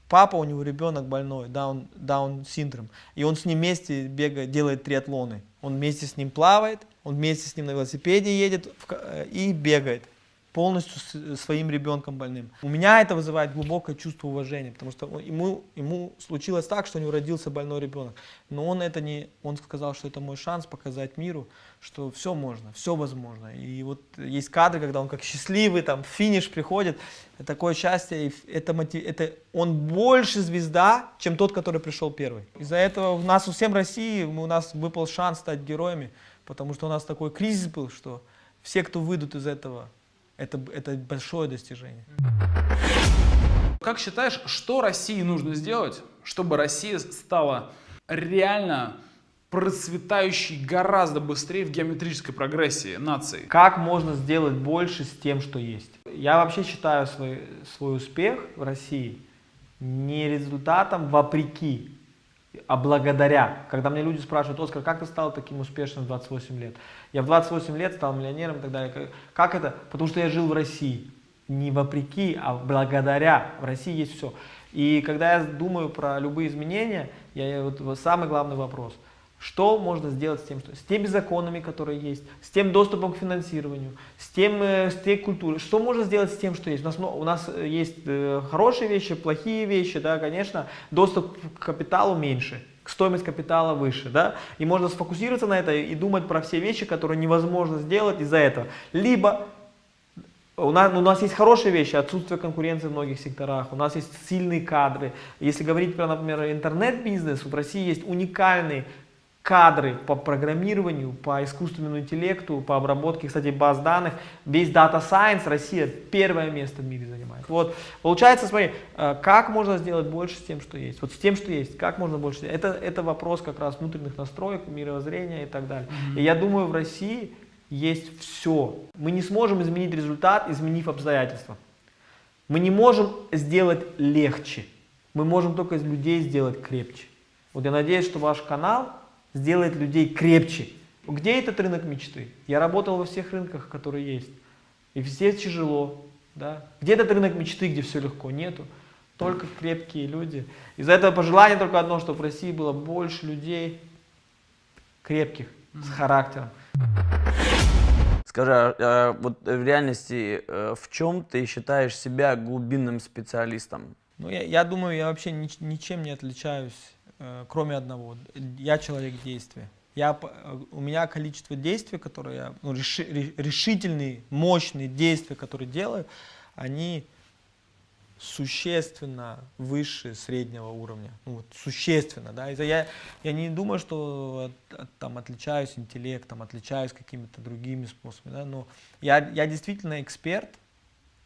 папа, у него ребенок больной, даун, даун синдром, и он с ним вместе бегает, делает триатлоны. Он вместе с ним плавает, он вместе с ним на велосипеде едет э, и бегает полностью своим ребенком больным. У меня это вызывает глубокое чувство уважения, потому что ему, ему случилось так, что у него родился больной ребенок. Но он это не, он сказал, что это мой шанс показать миру, что все можно, все возможно. И вот есть кадры, когда он как счастливый, там, финиш приходит, такое счастье, это, это он больше звезда, чем тот, который пришел первый. Из-за этого у нас у всем России, у нас выпал шанс стать героями, потому что у нас такой кризис был, что все, кто выйдут из этого, это, это большое достижение. Как считаешь, что России нужно сделать, чтобы Россия стала реально процветающей гораздо быстрее в геометрической прогрессии нации? Как можно сделать больше с тем, что есть? Я вообще считаю свой, свой успех в России не результатом вопреки, а благодаря. Когда мне люди спрашивают, Оскар, как ты стал таким успешным в 28 лет? Я в 28 лет стал миллионером и так далее. Как это? Потому что я жил в России. Не вопреки, а благодаря. В России есть все. И когда я думаю про любые изменения, я, вот, самый главный вопрос. Что можно сделать с тем, что, с теми законами, которые есть, с тем доступом к финансированию, с, тем, э, с той культурой? Что можно сделать с тем, что есть? У нас, у нас есть э, хорошие вещи, плохие вещи, да, конечно, доступ к капиталу меньше, стоимость капитала выше, да, и можно сфокусироваться на это и думать про все вещи, которые невозможно сделать из-за этого. Либо у нас, у нас есть хорошие вещи, отсутствие конкуренции в многих секторах, у нас есть сильные кадры. Если говорить про, например, интернет-бизнес, в России есть уникальный кадры по программированию, по искусственному интеллекту, по обработке, кстати, баз данных. Весь Data Science Россия первое место в мире занимает. Вот, получается, смотри, э, как можно сделать больше с тем, что есть? Вот с тем, что есть, как можно больше? Это, это вопрос как раз внутренних настроек, мировоззрения и так далее. Mm -hmm. И я думаю, в России есть все. Мы не сможем изменить результат, изменив обстоятельства. Мы не можем сделать легче. Мы можем только из людей сделать крепче. Вот я надеюсь, что ваш канал сделает людей крепче. Где этот рынок мечты? Я работал во всех рынках, которые есть. И все тяжело. Да? Где этот рынок мечты, где все легко? Нету. Только крепкие люди. Из-за этого пожелание только одно, чтобы в России было больше людей крепких, с характером. Скажи, а, а вот в реальности э, в чем ты считаешь себя глубинным специалистом? Ну, я, я думаю, я вообще ни, ничем не отличаюсь, кроме одного. Я человек действия. Я, у меня количество действий, которые я, ну, реши, решительные, мощные действия, которые делаю, они существенно выше среднего уровня. Ну, вот, существенно, да. Я, я не думаю, что там отличаюсь интеллектом, отличаюсь какими-то другими способами, да, но я, я действительно эксперт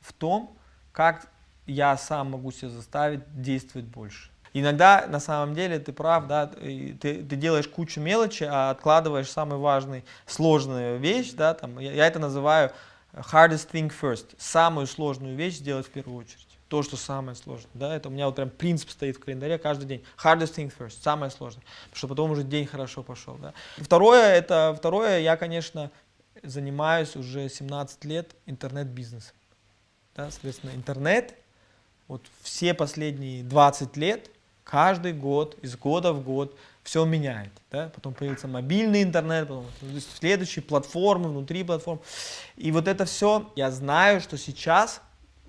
в том, как я сам могу себя заставить действовать больше. Иногда, на самом деле, ты прав, да, ты, ты делаешь кучу мелочи, а откладываешь самый важный, сложную вещь, да, там, я, я это называю hardest thing first, самую сложную вещь сделать в первую очередь то, что самое сложное. Да? Это у меня вот прям принцип стоит в календаре каждый день. Hardest thing first, самое сложное, потому что потом уже день хорошо пошел. Да? Второе, это, второе, я, конечно, занимаюсь уже 17 лет интернет-бизнесом. Да? Соответственно, интернет, вот все последние 20 лет, каждый год, из года в год, все меняет. Да? Потом появился мобильный интернет, потом следующие платформы, внутри платформ. И вот это все, я знаю, что сейчас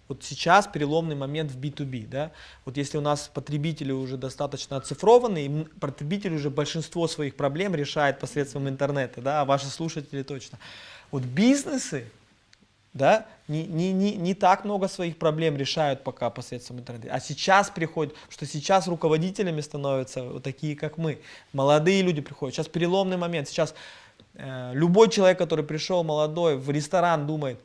вот сейчас переломный момент в B2B. Да? Вот если у нас потребители уже достаточно оцифрованы, и потребитель уже большинство своих проблем решает посредством интернета, да, а ваши слушатели точно. Вот бизнесы да, не, не, не, не так много своих проблем решают пока посредством интернета. А сейчас приходят, что сейчас руководителями становятся вот такие, как мы. Молодые люди приходят. Сейчас переломный момент. Сейчас э, любой человек, который пришел молодой в ресторан, думает,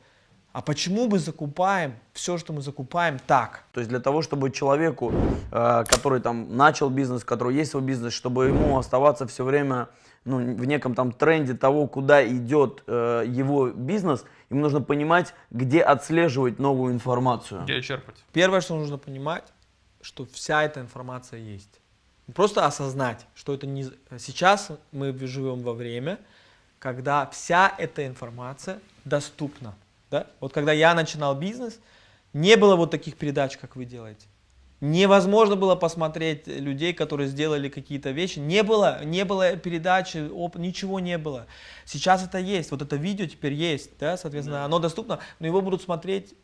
а почему мы закупаем все, что мы закупаем, так? То есть для того, чтобы человеку, э, который там начал бизнес, у которого есть свой бизнес, чтобы ему оставаться все время ну, в неком там тренде того, куда идет э, его бизнес, ему нужно понимать, где отслеживать новую информацию. Где черпать? Первое, что нужно понимать, что вся эта информация есть. Просто осознать, что это не... Сейчас мы живем во время, когда вся эта информация доступна. Да? Вот когда я начинал бизнес, не было вот таких передач, как вы делаете. Невозможно было посмотреть людей, которые сделали какие-то вещи. Не было, не было передачи, оп, ничего не было. Сейчас это есть, вот это видео теперь есть, да, соответственно, да. оно доступно, но его будут смотреть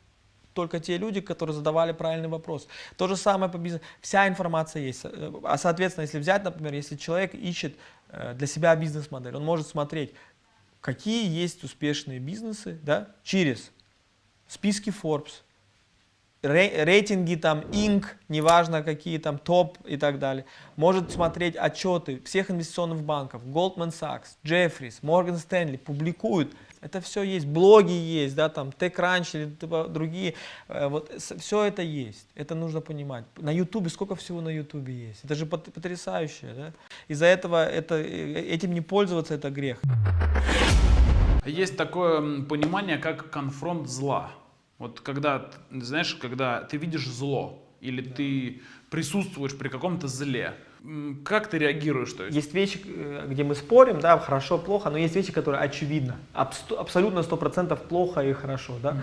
только те люди, которые задавали правильный вопрос. То же самое по бизнесу. Вся информация есть. А соответственно, если взять, например, если человек ищет э, для себя бизнес-модель, он может смотреть, какие есть успешные бизнесы да, через списки Forbes, рейтинги там Inc, неважно какие там топ и так далее. Может смотреть отчеты всех инвестиционных банков, Goldman Sachs, Jeffries, Morgan Stanley публикуют. Это все есть, блоги есть, да, там TechCrunch или другие, э, вот все это есть, это нужно понимать. На YouTube сколько всего на YouTube есть, это же потрясающе, да. Из-за этого это, э, этим не пользоваться это грех. Есть такое понимание, как конфронт зла. Вот когда, знаешь, когда ты видишь зло, или ты присутствуешь при каком-то зле, как ты реагируешь? То есть? есть вещи, э, где мы спорим, да, хорошо, плохо, но есть вещи, которые очевидно, абсолютно сто процентов плохо и хорошо, да. Mm.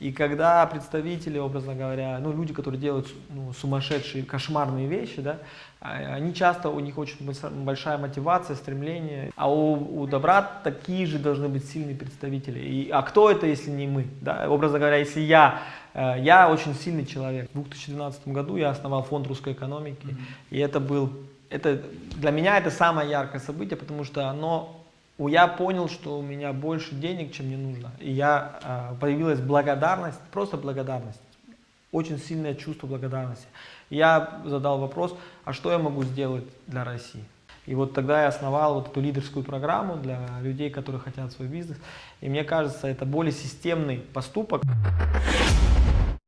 И когда представители, образно говоря, ну, люди, которые делают ну, сумасшедшие, кошмарные вещи, да, а, они часто, у них очень большая мотивация, стремление, а у, у добра такие же должны быть сильные представители. И, а кто это, если не мы? Да? Образно говоря, если я, я очень сильный человек. В 2012 году я основал фонд русской экономики, mm -hmm. и это был, это, для меня это самое яркое событие, потому что оно я понял, что у меня больше денег, чем мне нужно. И я, э, появилась благодарность, просто благодарность, очень сильное чувство благодарности я задал вопрос, а что я могу сделать для России? И вот тогда я основал вот эту лидерскую программу для людей, которые хотят свой бизнес. И мне кажется, это более системный поступок.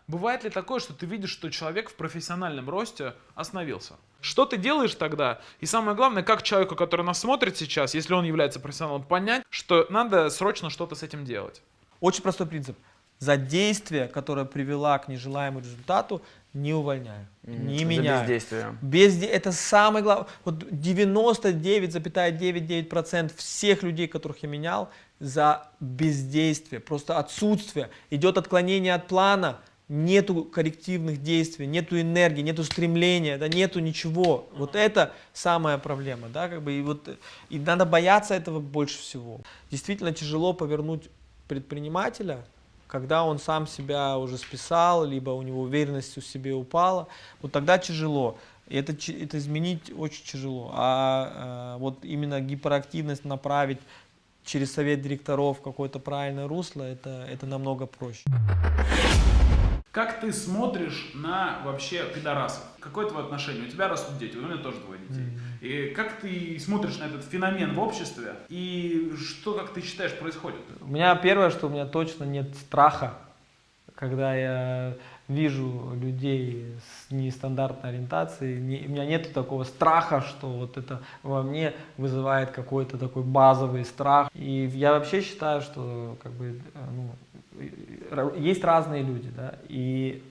Бывает ли такое, что ты видишь, что человек в профессиональном росте остановился? Что ты делаешь тогда? И самое главное, как человеку, который нас смотрит сейчас, если он является профессионалом, понять, что надо срочно что-то с этим делать? Очень простой принцип. За действие, которое привела к нежелаемому результату, не увольняю, не За меняю. бездействие. Безде... Это самое главное. Вот 99,9% всех людей, которых я менял, за бездействие, просто отсутствие. Идет отклонение от плана, нету коррективных действий, нету энергии, нету стремления, да, нету ничего. Вот это самая проблема, да, как бы, и вот, и надо бояться этого больше всего. Действительно тяжело повернуть предпринимателя, когда он сам себя уже списал, либо у него уверенность в себе упала, вот тогда тяжело. И это, это изменить очень тяжело. А, а, вот именно гиперактивность направить через совет директоров какое-то правильное русло, это, это намного проще. Как ты смотришь на вообще пидорасов? Какое твое отношение? У тебя растут дети, у меня тоже двое детей. И как ты смотришь на этот феномен в обществе? И что, как ты считаешь, происходит? У меня первое, что у меня точно нет страха, когда я вижу людей с нестандартной ориентацией, не- у меня нет такого страха, что вот это во мне вызывает какой-то такой базовый страх. И я вообще считаю, что как бы, э, ну, есть разные люди, да, и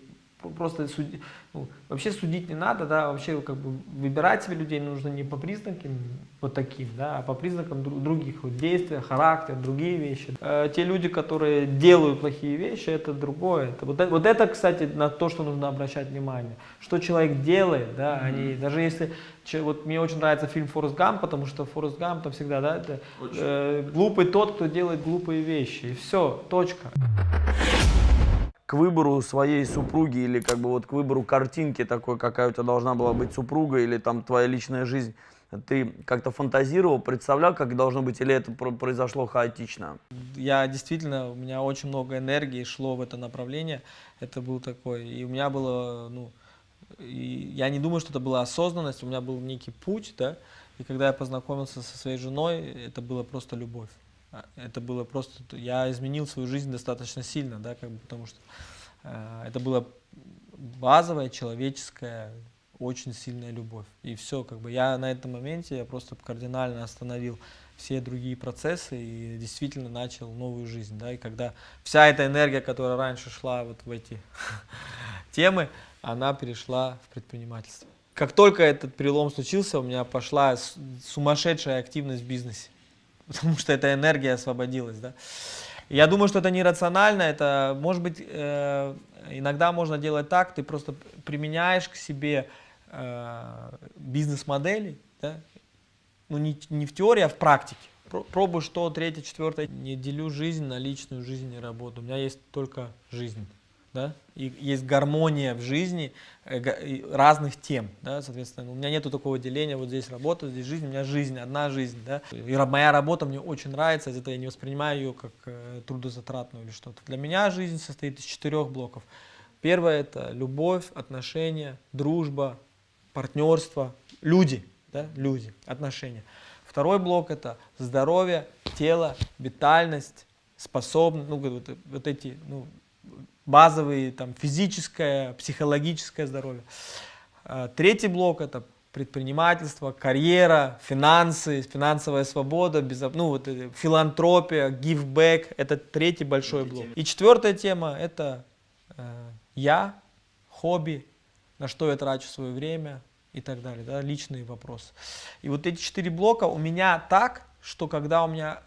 просто суди- ну, вообще судить не надо, да, вообще как бы выбирать себе людей нужно не по признакам вот таким, да, а по признакам дру- других вот, действия, характер, другие вещи. Э, те люди, которые делают плохие вещи, это другое. Это, вот, это, вот это, кстати, на то, что нужно обращать внимание. Что человек делает, да, они, даже если, че- вот мне очень нравится фильм «Форест Гамп», потому что Форест Гамп там всегда, да, это э, глупый тот, кто делает глупые вещи, и все, точка. К выбору своей супруги или как бы вот к выбору картинки такой, какая у тебя должна была быть супруга или там твоя личная жизнь, ты как-то фантазировал, представлял, как должно быть, или это про- произошло хаотично? я действительно, у меня очень много энергии шло в это направление. Это был такой, и у меня было, ну, и я не думаю, что это была осознанность, у меня был некий путь, да, и когда я познакомился со своей женой, это было просто любовь. А, Это было просто, я изменил свою жизнь достаточно сильно, да, как бы, потому что э, это была базовая человеческая очень сильная любовь. И все, как бы я на этом моменте я просто кардинально остановил все другие процессы и действительно начал новую жизнь, да, и когда вся эта энергия, которая раньше шла вот в эти *laughs* темы, она перешла в предпринимательство. Как только этот перелом случился, у меня пошла сумасшедшая активность в бизнесе, *laughs* потому что эта энергия освободилась, да. Я думаю, что это нерационально, это, может быть, э, иногда можно делать так, ты просто применяешь к себе э, бизнес-модели, да, ну не, не в теории, а в практике. Про- Пробуешь то, третье, четвертое. Не делю жизнь на личную жизнь и работу. У меня есть только жизнь. Да? И есть гармония в жизни э, разных тем. Да? Соответственно, у меня нету такого деления, вот здесь работа, здесь жизнь, у меня жизнь, одна жизнь. Да? И моя работа мне очень нравится, из-за этого я не воспринимаю ее как э, трудозатратную или что-то. Для меня жизнь состоит из четырех блоков. Первое это любовь, отношения, дружба, партнерство, люди, да, люди, отношения. Второй блок это здоровье, тело, витальность, способность, ну, вот, вот эти ну, базовые, там, физическое, психологическое здоровье. А, Третий блок это предпринимательство, карьера, финансы, финансовая свобода, безо- ну, вот, филантропия, back, это третий большой блок. И четвертая тема это э, я, хобби, на что я трачу свое время и так далее, да, личные вопросы. И вот эти четыре блока у меня так, что когда у меня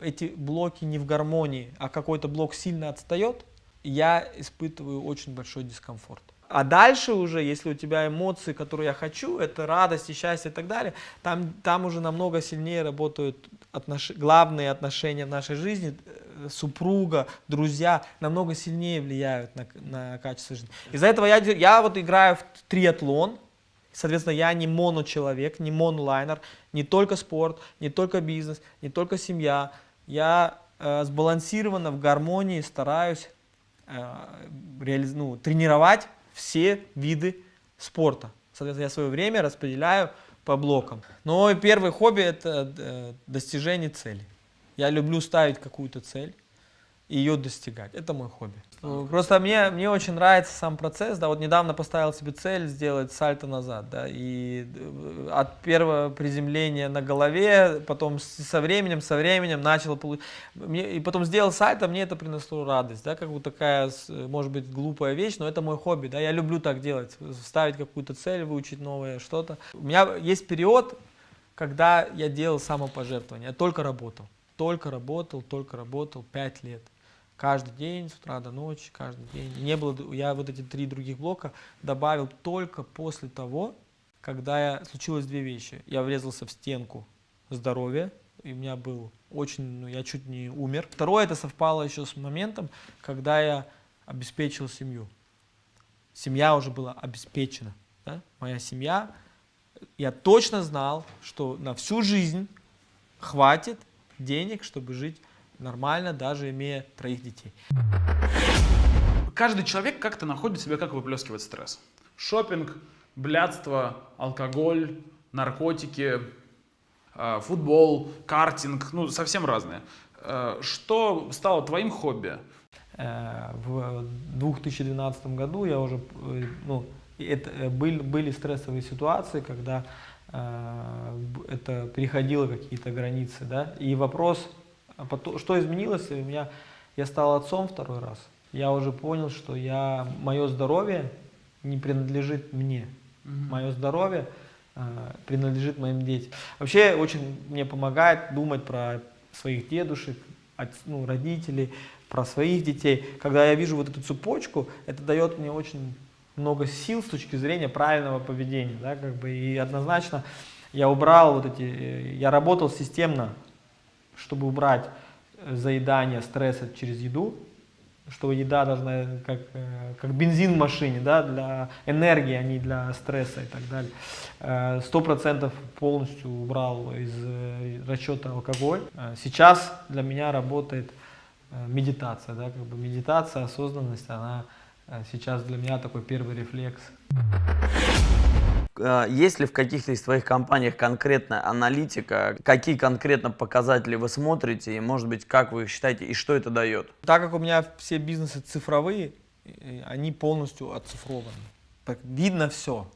эти блоки не в гармонии, а какой-то блок сильно отстает, я испытываю очень большой дискомфорт. А дальше уже, если у тебя эмоции, которые я хочу, это радость и счастье и так далее, там, там уже намного сильнее работают отнош... главные отношения в нашей жизни, э, супруга, друзья, намного сильнее влияют на, на качество жизни. Из-за этого я, я вот играю в триатлон, Соответственно, я не моночеловек, не монолайнер, не только спорт, не только бизнес, не только семья. Я э, сбалансированно, в гармонии стараюсь реализ- ну, тренировать все виды спорта. Соответственно, я свое время распределяю по блокам. Но первое хобби это э, достижение цели. Я люблю ставить какую-то цель и ее достигать. Это мой хобби. Просто мне, мне очень нравится сам процесс, да, вот недавно поставил себе цель сделать сальто назад, да, и э, от первого приземления на голове, потом со временем, со временем начал получать, и потом сделал сальто, мне это принесло радость, да, как бы такая, может быть, глупая вещь, но это мой хобби, да, я люблю так делать, ставить какую-то цель, выучить новое что-то. У меня есть период, когда я делал самопожертвование, я только работал, только работал, только работал, пять лет. Каждый день, с утра до ночи, каждый день. Не было, я вот эти три других блока добавил только после того, когда я, случилось две вещи. Я врезался в стенку здоровья, и у меня был очень, ну, я чуть не умер. Второе, это совпало еще с моментом, когда я обеспечил семью. Семья уже была обеспечена. да. Моя семья, я точно знал, что на всю жизнь хватит денег, чтобы жить нормально, даже имея троих детей. Каждый человек как-то находит себя, как выплескивать стресс. Шопинг, блядство, алкоголь, наркотики, э, футбол, картинг, ну, совсем разные. Э, Что стало твоим хобби? Э, В 2012 году я уже, ну, это, были, были стрессовые ситуации, когда это переходило какие-то границы, да, и вопрос, а потом, что изменилось, у меня, я стал отцом второй раз, я уже понял, что я, мое здоровье не принадлежит мне, мое здоровье э, принадлежит моим детям. Вообще очень мне помогает думать про своих дедушек, от- ну, родителей, про своих детей. Когда я вижу вот эту цепочку, это дает мне очень много сил с точки зрения правильного поведения. Да, как бы, и однозначно я убрал вот эти, э, я работал системно, чтобы убрать э, заедание стресса через еду, что еда должна как, э, как бензин в машине, да, для энергии, а не для стресса и так далее. Э, Сто процентов полностью убрал из э, расчета алкоголь. Э, Сейчас для меня работает э, медитация, да, как бы медитация, осознанность, она э, сейчас для меня такой первый рефлекс. Э, Есть ли в каких-то из твоих компаниях конкретная аналитика? Какие конкретно показатели вы смотрите? И, может быть, как вы их считаете и что это дает? Так как у меня все бизнесы цифровые, э, они полностью оцифрованы. Так видно все.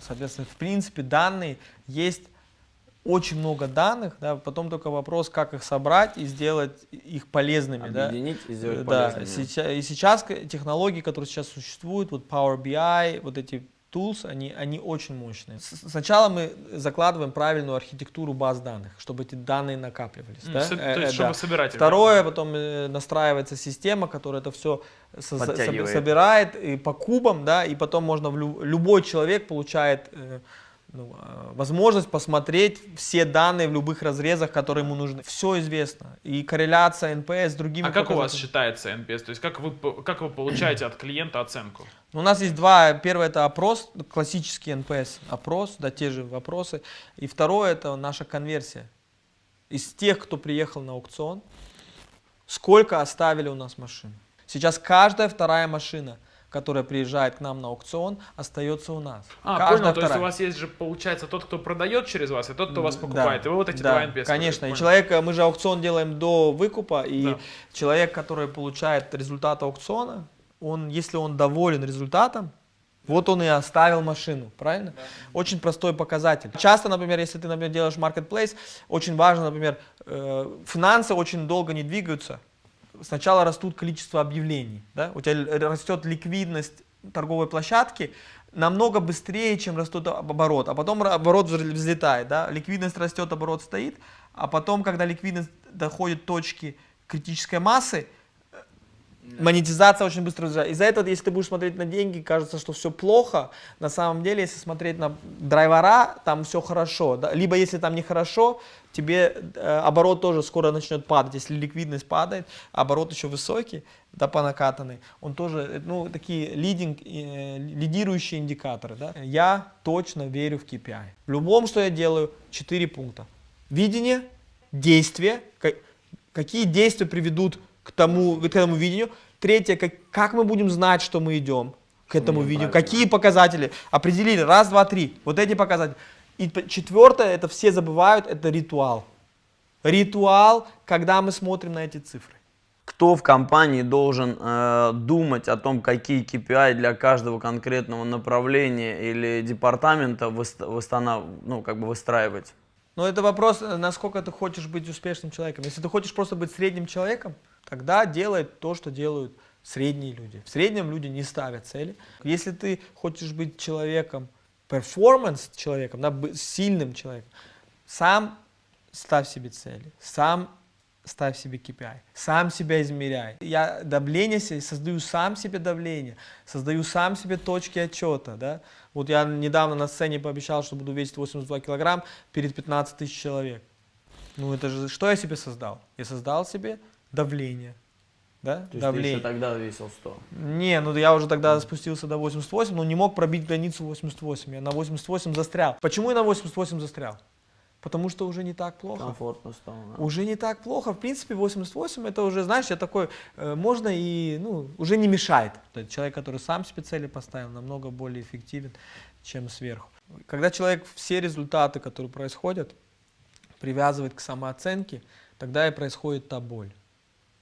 Соответственно, в принципе, данные есть очень много данных, да, потом только вопрос, как их собрать и сделать их полезными. да. Объединить и сделать Да, полезными. сейчас, и сейчас технологии, которые сейчас существуют, вот Power BI, вот эти tools, они, они очень мощные. С- Сначала мы закладываем правильную архитектуру баз данных, чтобы эти данные накапливались. М, да? со- то Э, есть, э, чтобы да. собирать. Второе, потом э, настраивается система, которая это все собирает и по кубам, да, и потом можно в лю- любой человек получает э, ну, э, возможность посмотреть все данные в любых разрезах, которые ему нужны. Все известно. И корреляция NPS с другими А как у вас считается NPS? То есть как вы, как вы получаете от клиента оценку? У нас есть два. Первое это опрос, классический NPS опрос, да, те же вопросы. И второе это наша конверсия. Из тех, кто приехал на аукцион, сколько оставили у нас машин. Сейчас каждая вторая машина, которая приезжает к нам на аукцион, остается у нас. А, каждая понял, то есть вторая. у вас есть же, получается, тот, кто продает через вас, и тот, кто вас Да, покупает. И вы вот эти да, два NPS. Конечно, и человек, э, мы же аукцион делаем до выкупа, и Да. человек, который получает результат аукциона, он, если он доволен результатом, вот он и оставил машину, правильно? Очень простой показатель. Часто, например, если ты, например, делаешь marketplace, очень важно, например, э, финансы очень долго не двигаются. Сначала растут количество объявлений, да? у тебя растет ликвидность торговой площадки намного быстрее, чем растет об- оборот, а потом оборот взлетает, да? ликвидность растет, оборот стоит, а потом, когда ликвидность доходит точки критической массы, монетизация очень быстро взлетает. Из-за этого, если ты будешь смотреть на деньги, кажется, что все плохо. На самом деле, если смотреть на драйвера, там все хорошо. Либо если там нехорошо, тебе э, оборот тоже скоро начнет падать. Если ликвидность падает, а оборот еще высокий, да, по накатанной, он тоже, э, ну, такие лидинг, э, лидирующие индикаторы. Да. Я точно верю в KPI. В любом, что я делаю, 4 пункта. Видение, действие, ка- какие действия приведут к тому, к этому видению. Третье, как, как мы будем знать, что мы идем к этому идем видению, правильно. какие показатели определили, раз, два, три, вот эти показатели. И четвертое, это все забывают, это ритуал. Ритуал, когда мы смотрим на эти цифры. Кто в компании должен э, думать о том, какие KPI для каждого конкретного направления или департамента выст- выстанов- ну, как бы выстраивать? Но это вопрос, э, насколько ты хочешь быть успешным человеком. Если ты хочешь просто быть средним человеком, тогда делай то, что делают средние люди. В среднем люди не ставят цели. Если ты хочешь быть человеком, перформанс человеком, да, сильным человеком, сам ставь себе цели, сам ставь себе KPI, сам себя измеряй. Я давление себе, создаю сам себе давление, создаю сам себе точки отчета. Да? Вот я недавно на сцене пообещал, что буду весить 82 килограмм перед 15 тысяч человек. Ну это же, что я себе создал? Я создал себе давление. Да? То есть давление. ты еще тогда весил 100. Не, ну я уже тогда спустился до 88, но не мог пробить границу 88. Я на 88 застрял. Почему я на 88 застрял? Потому что уже не так плохо. Комфортно стало. да. Уже не так плохо. В принципе, 88 это уже, знаешь, я такой, э, можно и, ну, уже не мешает. То есть человек, который сам себе цели поставил, намного более эффективен, чем сверху. Когда человек все результаты, которые происходят, привязывает к самооценке, тогда и происходит та боль.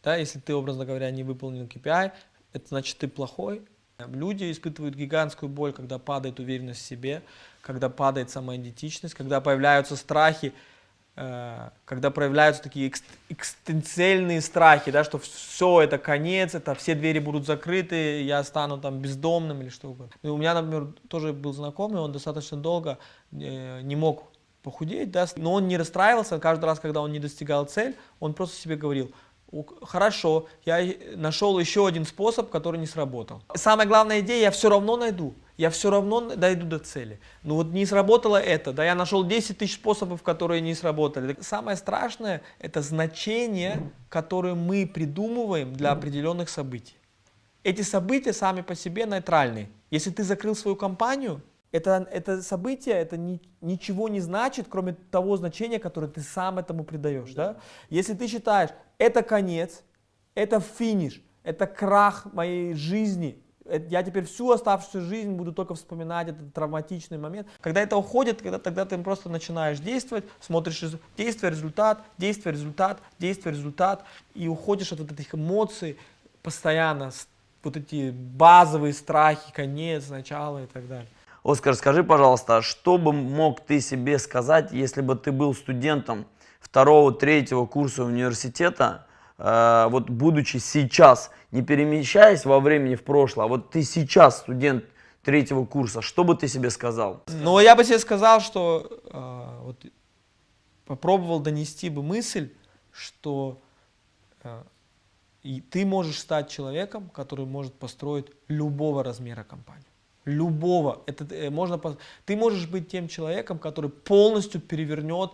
Да, если ты, образно говоря, не выполнил KPI, это значит ты плохой. Люди испытывают гигантскую боль, когда падает уверенность в себе, когда падает самоидентичность, когда появляются страхи, э, когда проявляются такие экст- экстенциальные страхи, да, что все, это конец, это все двери будут закрыты, я стану там бездомным или что угодно. И у меня, например, тоже был знакомый, он достаточно долго э, не мог похудеть, да, но он не расстраивался, каждый раз, когда он не достигал цель, он просто себе говорил, «У- хорошо, я нашел еще один способ, который не сработал. Самая главная идея, я все равно найду, я все равно дойду до цели. Но вот не сработало это, да, я нашел 10 тысяч способов, которые не сработали. Самое страшное, это значение, которое мы придумываем для определенных событий. Эти события сами по себе нейтральны. Если ты закрыл свою компанию, это, это событие это ни- ничего не значит, кроме того значения, которое ты сам этому придаешь. Да? Если ты считаешь, это конец, это финиш, это крах моей жизни, э, я теперь всю оставшуюся жизнь буду только вспоминать этот травматичный момент. Когда это уходит, когда, тогда ты просто начинаешь действовать, смотришь действие, результат, действие, результат, действие, результат, и уходишь от вот этих эмоций постоянно, вот эти базовые страхи, конец, начало и так далее. Оскар, скажи, пожалуйста, что бы мог ты себе сказать, если бы ты был студентом второго, третьего курса университета, э, вот будучи сейчас, не перемещаясь во времени в прошлое, а вот ты сейчас студент третьего курса, что бы ты себе сказал? Но я бы тебе сказал, что э, вот, попробовал донести бы мысль, что э, и ты можешь стать человеком, который может построить любого размера компанию. Любого. Это э, можно, ты можешь быть тем человеком, который полностью перевернет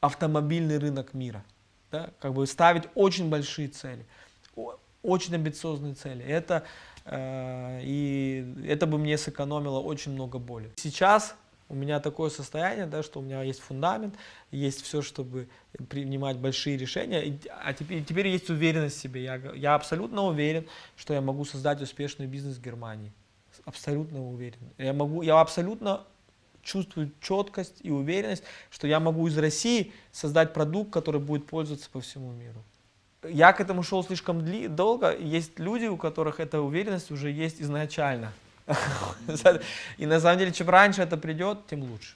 автомобильный рынок мира. Да? Как бы ставить очень большие цели, очень амбициозные цели. Это, э, и это бы мне сэкономило очень много боли. Сейчас у меня такое состояние, да, что у меня есть фундамент, есть все, чтобы принимать большие решения, а теперь, теперь есть уверенность в себе. Я, я абсолютно уверен, что я могу создать успешный бизнес в Германии. Абсолютно уверен. Я, могу, я абсолютно чувствую четкость и уверенность, что я могу из России создать продукт, который будет пользоваться по всему миру. Я к этому шел слишком дли- долго. Есть люди, у которых эта уверенность уже есть изначально. *laughs* И на самом деле, чем раньше это придет, тем лучше.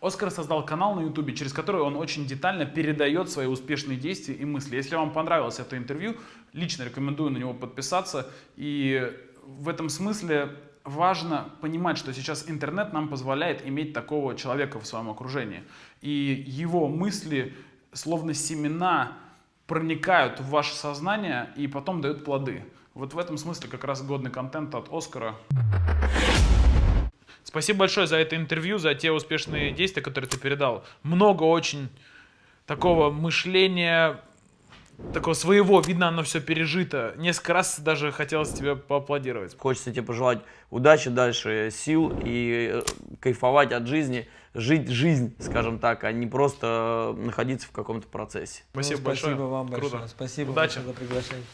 Оскар создал канал на Ютубе, через который он очень детально передает свои успешные действия и мысли. Если вам понравилось это интервью, лично рекомендую на него подписаться. И в этом смысле важно понимать, что сейчас интернет нам позволяет иметь такого человека в своем окружении. И его мысли, словно семена, проникают в ваше сознание и потом дают плоды. Вот в этом смысле как раз годный контент от Оскара. Спасибо большое за это интервью, за те успешные действия, которые ты передал. Много очень такого мышления, такого своего, видно, оно все пережито. Несколько раз даже хотелось тебе поаплодировать. Хочется тебе пожелать удачи дальше, э, сил и э, кайфовать от жизни, жить жизнь, скажем так, а не просто э, находиться в каком-то процессе. Спасибо ну, большое. Спасибо вам Круто. большое. Спасибо удачи. за приглашение.